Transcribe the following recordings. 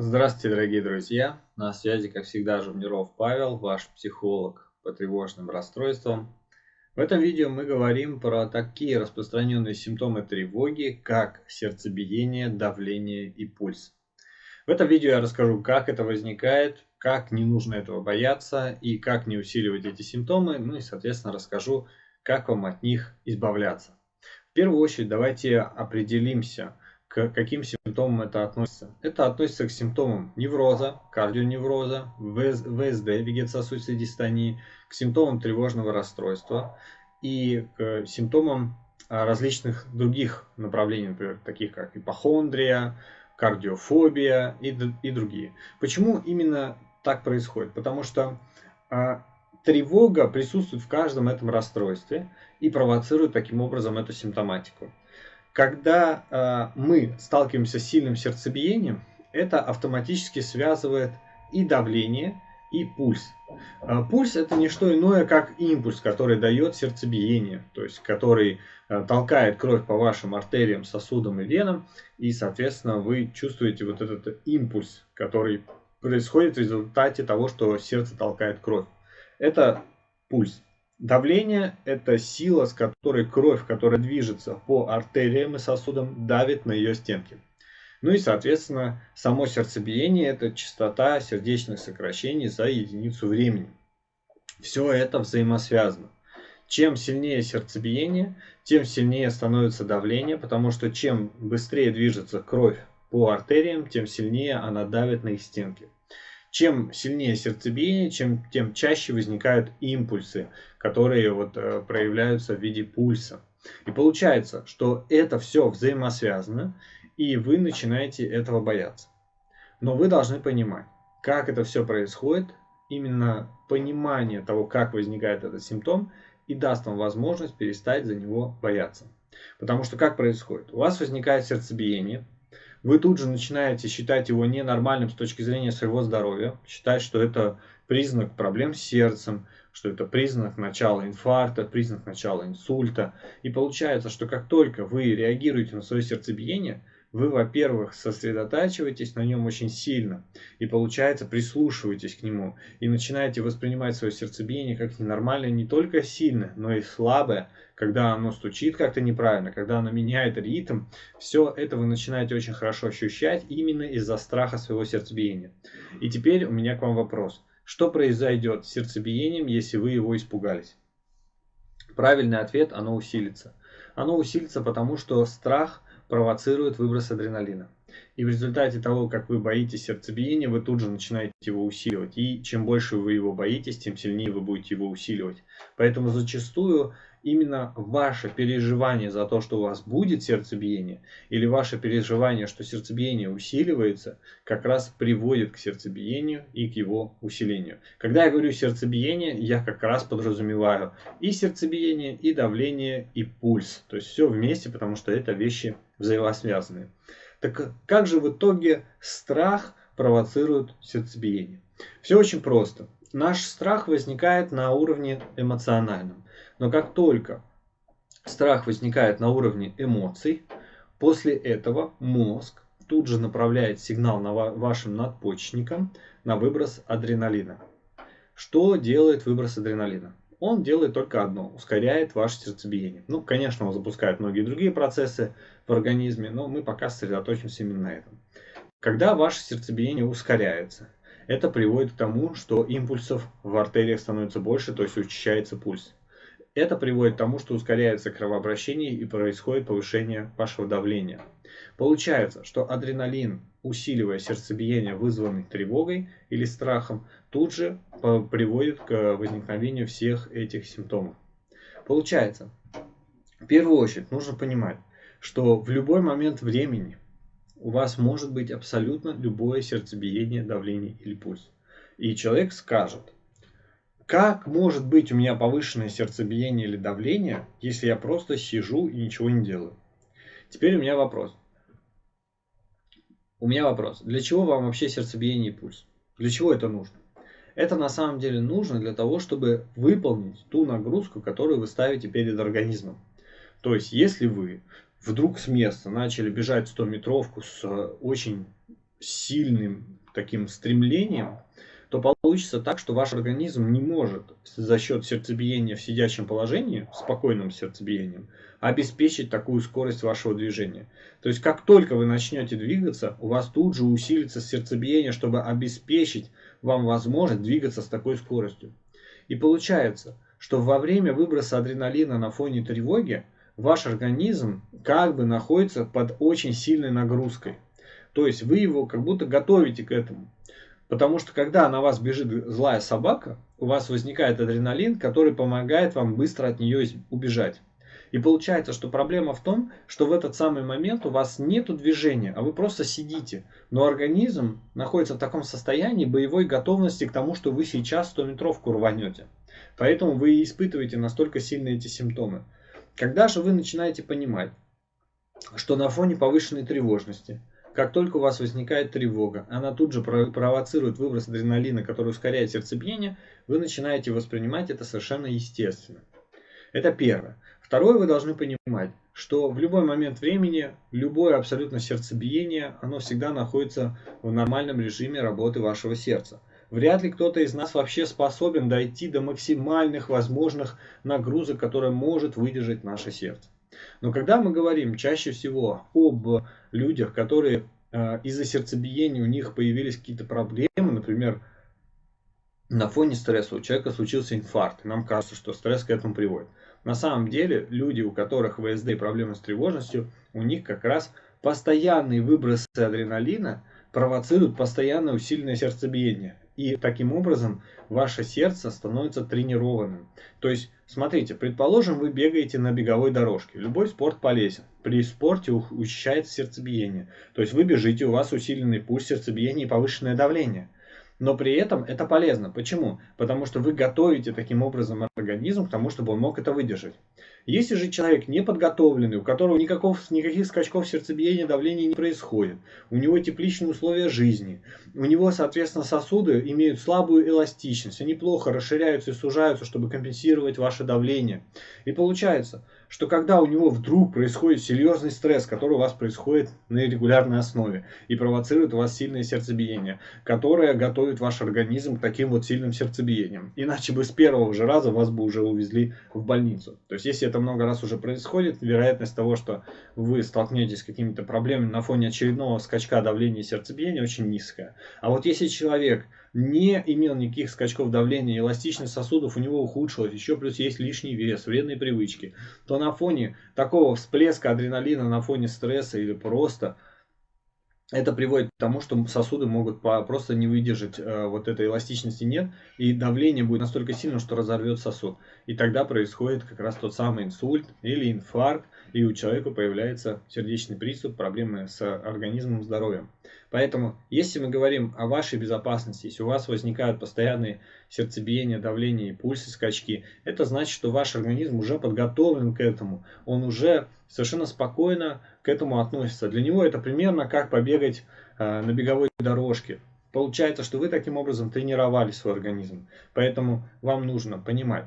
Здравствуйте, дорогие друзья! На связи, как всегда, Жумниров Павел, ваш психолог по тревожным расстройствам. В этом видео мы говорим про такие распространенные симптомы тревоги, как сердцебиение, давление и пульс. В этом видео я расскажу, как это возникает, как не нужно этого бояться и как не усиливать эти симптомы, ну и, соответственно, расскажу, как вам от них избавляться. В первую очередь давайте определимся – к каким симптомам это относится? Это относится к симптомам невроза, кардионевроза, ВСД, вегетососудистой дистонии, к симптомам тревожного расстройства и к симптомам а, различных других направлений, например, таких как ипохондрия, кардиофобия и, и другие. Почему именно так происходит? Потому что а, тревога присутствует в каждом этом расстройстве и провоцирует таким образом эту симптоматику. Когда э, мы сталкиваемся с сильным сердцебиением, это автоматически связывает и давление, и пульс. Э, пульс это не что иное, как импульс, который дает сердцебиение, то есть который э, толкает кровь по вашим артериям, сосудам и венам, и, соответственно, вы чувствуете вот этот импульс, который происходит в результате того, что сердце толкает кровь. Это пульс. Давление – это сила, с которой кровь, которая движется по артериям и сосудам, давит на ее стенки. Ну и, соответственно, само сердцебиение – это частота сердечных сокращений за единицу времени. Все это взаимосвязано. Чем сильнее сердцебиение, тем сильнее становится давление, потому что чем быстрее движется кровь по артериям, тем сильнее она давит на их стенки. Чем сильнее сердцебиение, чем, тем чаще возникают импульсы, которые вот, э, проявляются в виде пульса. И получается, что это все взаимосвязано, и вы начинаете этого бояться. Но вы должны понимать, как это все происходит, именно понимание того, как возникает этот симптом, и даст вам возможность перестать за него бояться. Потому что как происходит? У вас возникает сердцебиение, вы тут же начинаете считать его ненормальным с точки зрения своего здоровья, считать, что это признак проблем с сердцем, что это признак начала инфаркта, признак начала инсульта. И получается, что как только вы реагируете на свое сердцебиение, вы, во-первых, сосредотачиваетесь на нем очень сильно и, получается, прислушиваетесь к нему и начинаете воспринимать свое сердцебиение как ненормальное не только сильное, но и слабое, когда оно стучит как-то неправильно, когда оно меняет ритм. Все это вы начинаете очень хорошо ощущать именно из-за страха своего сердцебиения. И теперь у меня к вам вопрос. Что произойдет с сердцебиением, если вы его испугались? Правильный ответ – оно усилится. Оно усилится, потому что страх – провоцирует выброс адреналина. И в результате того, как вы боитесь сердцебиения, вы тут же начинаете его усиливать. И чем больше вы его боитесь, тем сильнее вы будете его усиливать. Поэтому зачастую именно ваше переживание за то, что у вас будет сердцебиение, или ваше переживание, что сердцебиение усиливается, как раз приводит к сердцебиению и к его усилению. Когда я говорю сердцебиение, я как раз подразумеваю и сердцебиение, и давление, и пульс. То есть все вместе, потому что это вещи взаимосвязанные. Так как же в итоге страх провоцирует сердцебиение? Все очень просто. Наш страх возникает на уровне эмоциональном. Но как только страх возникает на уровне эмоций, после этого мозг тут же направляет сигнал на вашим надпочечникам на выброс адреналина. Что делает выброс адреналина? Он делает только одно, ускоряет ваше сердцебиение. Ну, конечно, он запускает многие другие процессы в организме, но мы пока сосредоточимся именно на этом. Когда ваше сердцебиение ускоряется, это приводит к тому, что импульсов в артериях становится больше, то есть учащается пульс. Это приводит к тому, что ускоряется кровообращение и происходит повышение вашего давления. Получается, что адреналин, усиливая сердцебиение, вызванное тревогой или страхом, тут же приводит к возникновению всех этих симптомов. Получается, в первую очередь нужно понимать, что в любой момент времени у вас может быть абсолютно любое сердцебиение, давление или пульс. И человек скажет, как может быть у меня повышенное сердцебиение или давление, если я просто сижу и ничего не делаю? Теперь у меня вопрос. У меня вопрос. Для чего вам вообще сердцебиение и пульс? Для чего это нужно? Это на самом деле нужно для того, чтобы выполнить ту нагрузку, которую вы ставите перед организмом. То есть, если вы вдруг с места начали бежать 100 метровку с очень сильным таким стремлением, то получится так, что ваш организм не может за счет сердцебиения в сидячем положении, спокойным сердцебиением, обеспечить такую скорость вашего движения. То есть, как только вы начнете двигаться, у вас тут же усилится сердцебиение, чтобы обеспечить вам возможность двигаться с такой скоростью. И получается, что во время выброса адреналина на фоне тревоги, ваш организм как бы находится под очень сильной нагрузкой. То есть вы его как будто готовите к этому. Потому что когда на вас бежит злая собака, у вас возникает адреналин, который помогает вам быстро от нее убежать. И получается, что проблема в том, что в этот самый момент у вас нет движения, а вы просто сидите. Но организм находится в таком состоянии боевой готовности к тому, что вы сейчас 100-метровку рванете. Поэтому вы испытываете настолько сильные эти симптомы. Когда же вы начинаете понимать, что на фоне повышенной тревожности, как только у вас возникает тревога, она тут же провоцирует выброс адреналина, который ускоряет сердцебиение, вы начинаете воспринимать это совершенно естественно. Это первое. Второе, вы должны понимать, что в любой момент времени, любое абсолютно сердцебиение, оно всегда находится в нормальном режиме работы вашего сердца. Вряд ли кто-то из нас вообще способен дойти до максимальных возможных нагрузок, которые может выдержать наше сердце. Но когда мы говорим чаще всего об людях, которые э, из-за сердцебиения у них появились какие-то проблемы, например, на фоне стресса у человека случился инфаркт, и нам кажется, что стресс к этому приводит. На самом деле, люди, у которых ВСД и проблемы с тревожностью, у них как раз постоянные выбросы адреналина провоцируют постоянное усиленное сердцебиение. И таким образом ваше сердце становится тренированным. То есть, смотрите, предположим, вы бегаете на беговой дорожке. Любой спорт полезен. При спорте учащается сердцебиение. То есть вы бежите, у вас усиленный пульс, сердцебиение и повышенное давление. Но при этом это полезно. Почему? Потому что вы готовите таким образом организм к тому, чтобы он мог это выдержать. Если же человек не подготовленный, у которого никаков, никаких скачков сердцебиения, давления не происходит, у него тепличные условия жизни, у него, соответственно, сосуды имеют слабую эластичность, они плохо расширяются и сужаются, чтобы компенсировать ваше давление. И получается, что когда у него вдруг происходит серьезный стресс, который у вас происходит на регулярной основе и провоцирует у вас сильное сердцебиение, которое готовит ваш организм к таким вот сильным сердцебиениям. Иначе бы с первого же раза вас бы уже увезли в больницу. То есть, если это много раз уже происходит, вероятность того, что вы столкнетесь с какими-то проблемами на фоне очередного скачка давления и сердцебиения очень низкая. А вот если человек не имел никаких скачков давления, эластичность сосудов у него ухудшилась, еще плюс есть лишний вес, вредные привычки, то на фоне такого всплеска адреналина, на фоне стресса или просто это приводит к тому, что сосуды могут просто не выдержать э, вот этой эластичности нет, и давление будет настолько сильным, что разорвет сосуд. И тогда происходит как раз тот самый инсульт или инфаркт, и у человека появляется сердечный приступ, проблемы с организмом, здоровьем. Поэтому, если мы говорим о вашей безопасности, если у вас возникают постоянные сердцебиения, давление пульсы, скачки, это значит, что ваш организм уже подготовлен к этому. Он уже совершенно спокойно к этому относится. Для него это примерно как побегать э, на беговой дорожке. Получается, что вы таким образом тренировали свой организм. Поэтому вам нужно понимать,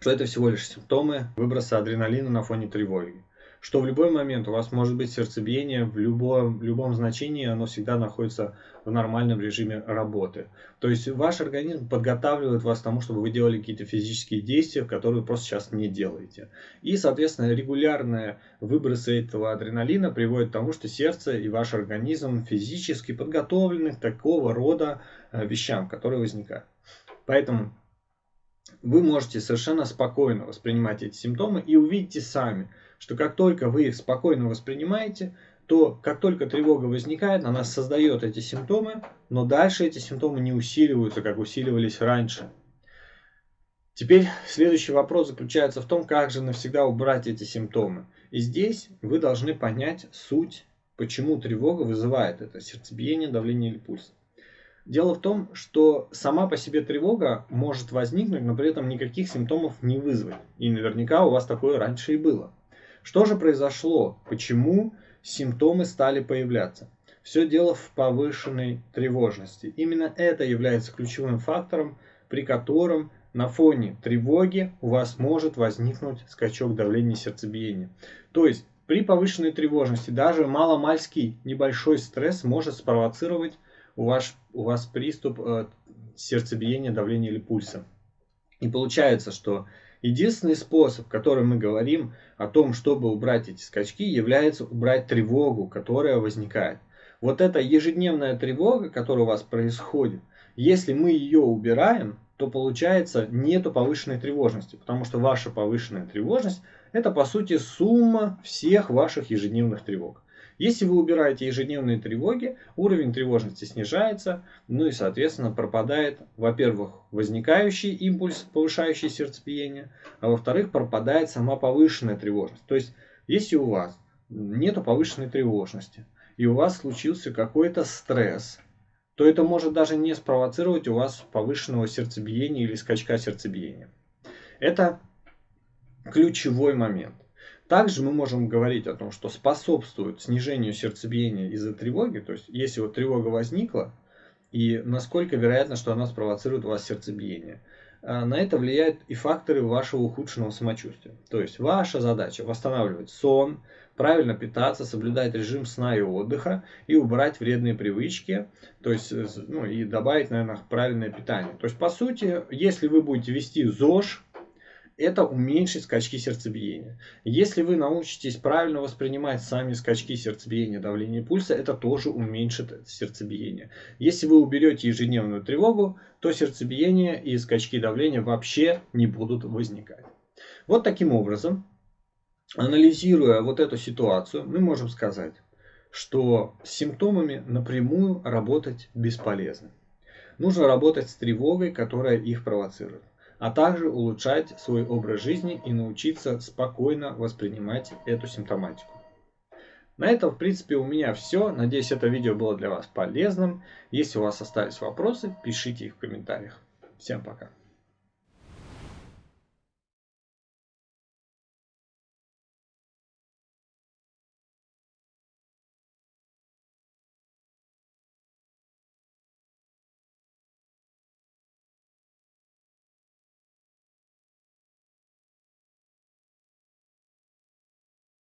что это всего лишь симптомы выброса адреналина на фоне тревоги. Что в любой момент у вас может быть сердцебиение, в любом, любом значении оно всегда находится в нормальном режиме работы. То есть ваш организм подготавливает вас к тому, чтобы вы делали какие-то физические действия, которые вы просто сейчас не делаете. И, соответственно, регулярные выбросы этого адреналина приводят к тому, что сердце и ваш организм физически подготовлены к такого рода э, вещам, которые возникают. Поэтому вы можете совершенно спокойно воспринимать эти симптомы и увидите сами, что как только вы их спокойно воспринимаете, то как только тревога возникает, она создает эти симптомы, но дальше эти симптомы не усиливаются, как усиливались раньше. Теперь следующий вопрос заключается в том, как же навсегда убрать эти симптомы. И здесь вы должны понять суть, почему тревога вызывает это сердцебиение, давление или пульс. Дело в том, что сама по себе тревога может возникнуть, но при этом никаких симптомов не вызвать. И наверняка у вас такое раньше и было. Что же произошло? Почему симптомы стали появляться? Все дело в повышенной тревожности. Именно это является ключевым фактором, при котором на фоне тревоги у вас может возникнуть скачок давления сердцебиения. То есть при повышенной тревожности даже маломальский небольшой стресс может спровоцировать у вас, у вас приступ э, сердцебиения, давления или пульса. И получается, что единственный способ, который мы говорим о том, чтобы убрать эти скачки, является убрать тревогу, которая возникает. Вот эта ежедневная тревога, которая у вас происходит, если мы ее убираем, то получается нету повышенной тревожности, потому что ваша повышенная тревожность это по сути сумма всех ваших ежедневных тревог. Если вы убираете ежедневные тревоги, уровень тревожности снижается, ну и соответственно пропадает, во-первых, возникающий импульс, повышающий сердцебиение, а во-вторых, пропадает сама повышенная тревожность. То есть, если у вас нет повышенной тревожности, и у вас случился какой-то стресс, то это может даже не спровоцировать у вас повышенного сердцебиения или скачка сердцебиения. Это ключевой момент. Также мы можем говорить о том, что способствует снижению сердцебиения из-за тревоги, то есть если вот тревога возникла, и насколько вероятно, что она спровоцирует у вас сердцебиение. А, на это влияют и факторы вашего ухудшенного самочувствия. То есть ваша задача восстанавливать сон, правильно питаться, соблюдать режим сна и отдыха и убрать вредные привычки, то есть ну, и добавить, наверное, правильное питание. То есть по сути, если вы будете вести ЗОЖ, это уменьшит скачки сердцебиения. Если вы научитесь правильно воспринимать сами скачки сердцебиения, давления пульса, это тоже уменьшит сердцебиение. Если вы уберете ежедневную тревогу, то сердцебиение и скачки давления вообще не будут возникать. Вот таким образом, анализируя вот эту ситуацию, мы можем сказать, что с симптомами напрямую работать бесполезно. Нужно работать с тревогой, которая их провоцирует а также улучшать свой образ жизни и научиться спокойно воспринимать эту симптоматику. На этом, в принципе, у меня все. Надеюсь, это видео было для вас полезным. Если у вас остались вопросы, пишите их в комментариях. Всем пока.